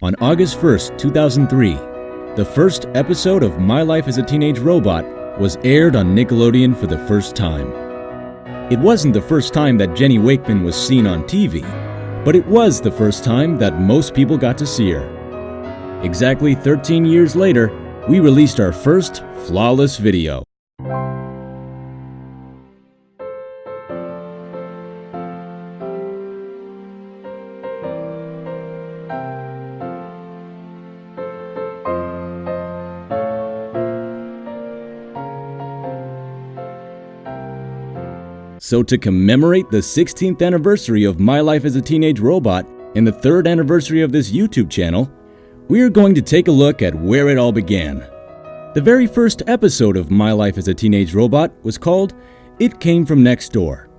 On August 1st, 2003, the first episode of My Life as a Teenage Robot was aired on Nickelodeon for the first time. It wasn't the first time that Jenny Wakeman was seen on TV, but it was the first time that most people got to see her. Exactly 13 years later, we released our first flawless video. So, to commemorate the 16th anniversary of My Life as a Teenage Robot and the third anniversary of this YouTube channel, we are going to take a look at where it all began. The very first episode of My Life as a Teenage Robot was called It Came From Next Door,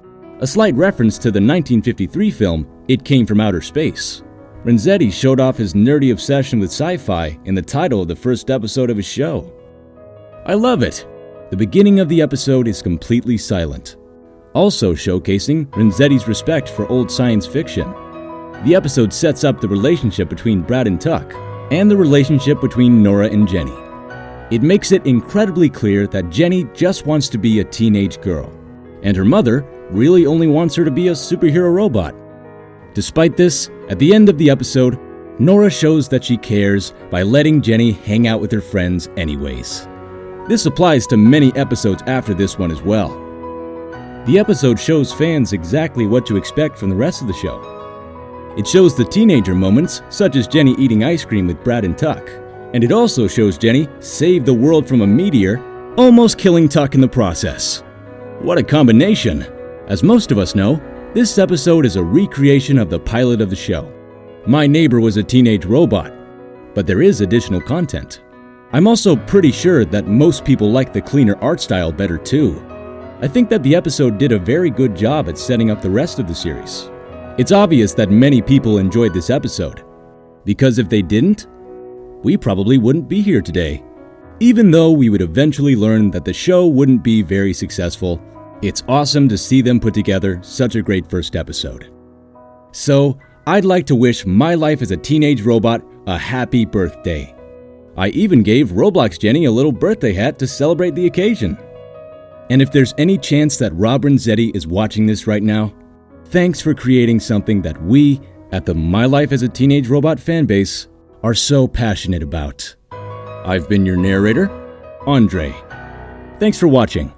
a slight reference to the 1953 film It Came From Outer Space. Renzetti showed off his nerdy obsession with sci fi in the title of the first episode of his show. I love it! The beginning of the episode is completely silent also showcasing Renzetti's respect for old science fiction. The episode sets up the relationship between Brad and Tuck, and the relationship between Nora and Jenny. It makes it incredibly clear that Jenny just wants to be a teenage girl, and her mother really only wants her to be a superhero robot. Despite this, at the end of the episode, Nora shows that she cares by letting Jenny hang out with her friends anyways. This applies to many episodes after this one as well. The episode shows fans exactly what to expect from the rest of the show. It shows the teenager moments, such as Jenny eating ice cream with Brad and Tuck. And it also shows Jenny save the world from a meteor, almost killing Tuck in the process. What a combination! As most of us know, this episode is a recreation of the pilot of the show. My neighbor was a teenage robot, but there is additional content. I'm also pretty sure that most people like the cleaner art style better too. I think that the episode did a very good job at setting up the rest of the series. It's obvious that many people enjoyed this episode, because if they didn't, we probably wouldn't be here today. Even though we would eventually learn that the show wouldn't be very successful, it's awesome to see them put together such a great first episode. So, I'd like to wish My Life as a Teenage Robot a happy birthday. I even gave Roblox Jenny a little birthday hat to celebrate the occasion. And if there's any chance that Rob Renzetti is watching this right now, thanks for creating something that we at the My Life as a Teenage Robot fanbase are so passionate about. I've been your narrator, Andre. Thanks for watching.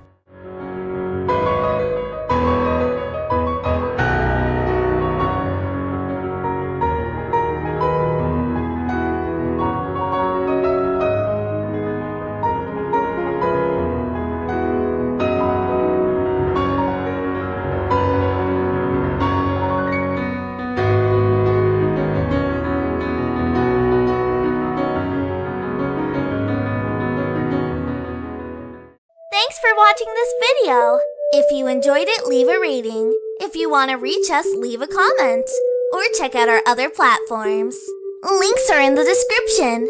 Thanks for watching this video. If you enjoyed it, leave a rating. If you want to reach us, leave a comment. Or check out our other platforms. Links are in the description.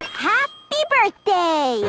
Happy birthday!